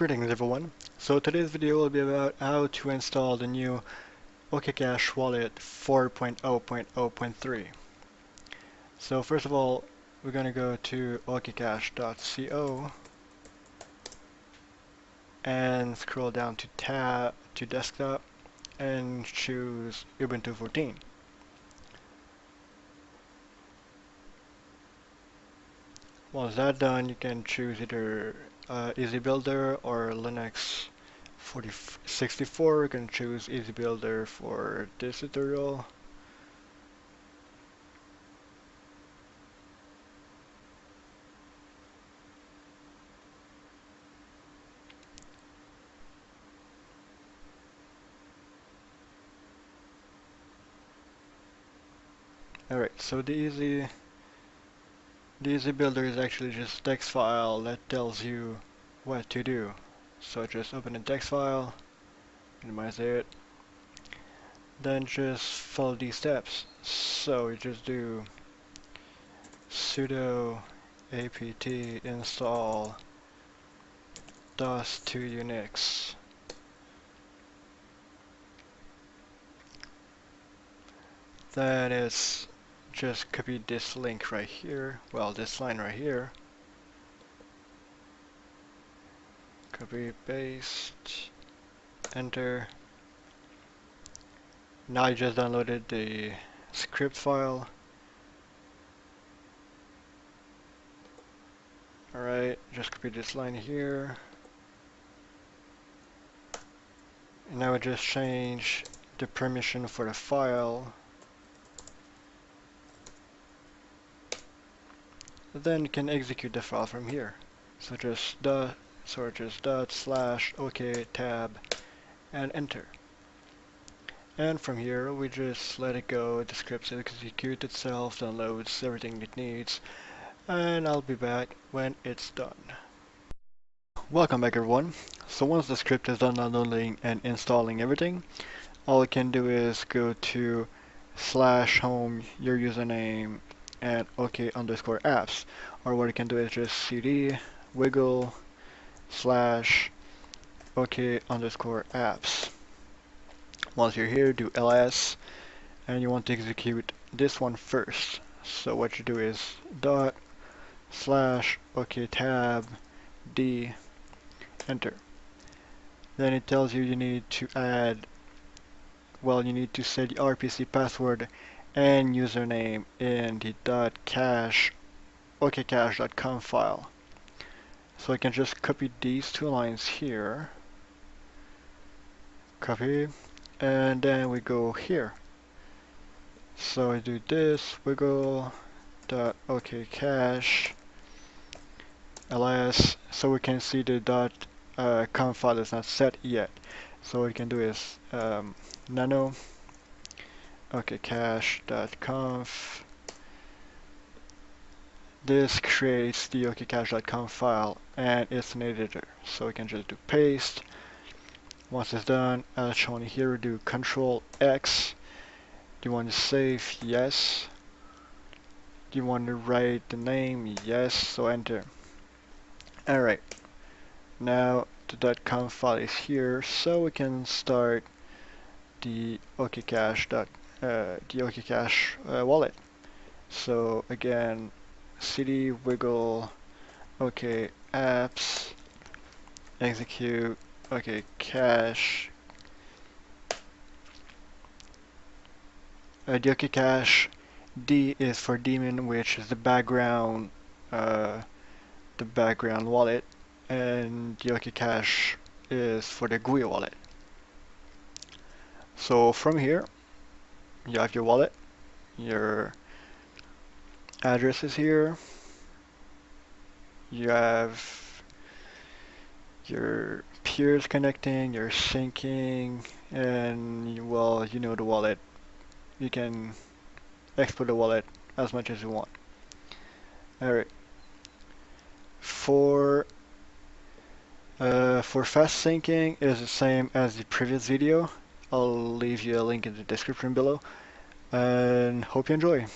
Greetings everyone. So today's video will be about how to install the new OKCash wallet 4.0.0.3. So first of all, we're going to go to okcash.co and scroll down to tab to desktop and choose Ubuntu 14. Once that's done, you can choose either uh, Easy Builder or Linux 4064. You can choose Easy Builder for this tutorial. Alright, so the easy the easy builder is actually just a text file that tells you what to do. So just open a text file, minimize it, then just follow these steps. So you just do sudo apt install dos 2 unix then it's just copy this link right here, well this line right here, copy paste, enter. Now I just downloaded the script file. Alright, just copy this line here. And now I just change the permission for the file then can execute the file from here. So just dot, so just dot slash OK tab and enter. And from here we just let it go, the script executes itself, downloads everything it needs, and I'll be back when it's done. Welcome back everyone. So once the script is done downloading and installing everything, all you can do is go to slash home your username and OK underscore apps. Or what you can do is just cd wiggle slash OK underscore apps. Once you're here, do ls, and you want to execute this one first. So what you do is dot slash OK tab d enter. Then it tells you you need to add, well, you need to set the RPC password and username in the .cache okcash.conf file. So I can just copy these two lines here, copy, and then we go here. So I do this, wiggle, ls, so we can see the dot uh, com file is not set yet. So what we can do is um, nano okcash.conf this creates the okcash.conf file and it's an editor so we can just do paste. Once it's done as shown here do control X. Do you want to save? Yes. Do you want to write the name? Yes. So enter. Alright. Now the .conf file is here so we can start the okcash.conf uh, OKCash uh, wallet. So again, cd wiggle, okay, apps, execute, okay, cache, uh, OKCash D is for daemon, which is the background, uh, the background wallet, and the OKCash is for the GUI wallet. So from here, you have your wallet, your address is here, you have your peers connecting, your syncing, and well, you know the wallet. You can export the wallet as much as you want. Alright. For uh, for fast syncing is the same as the previous video. I'll leave you a link in the description below and hope you enjoy.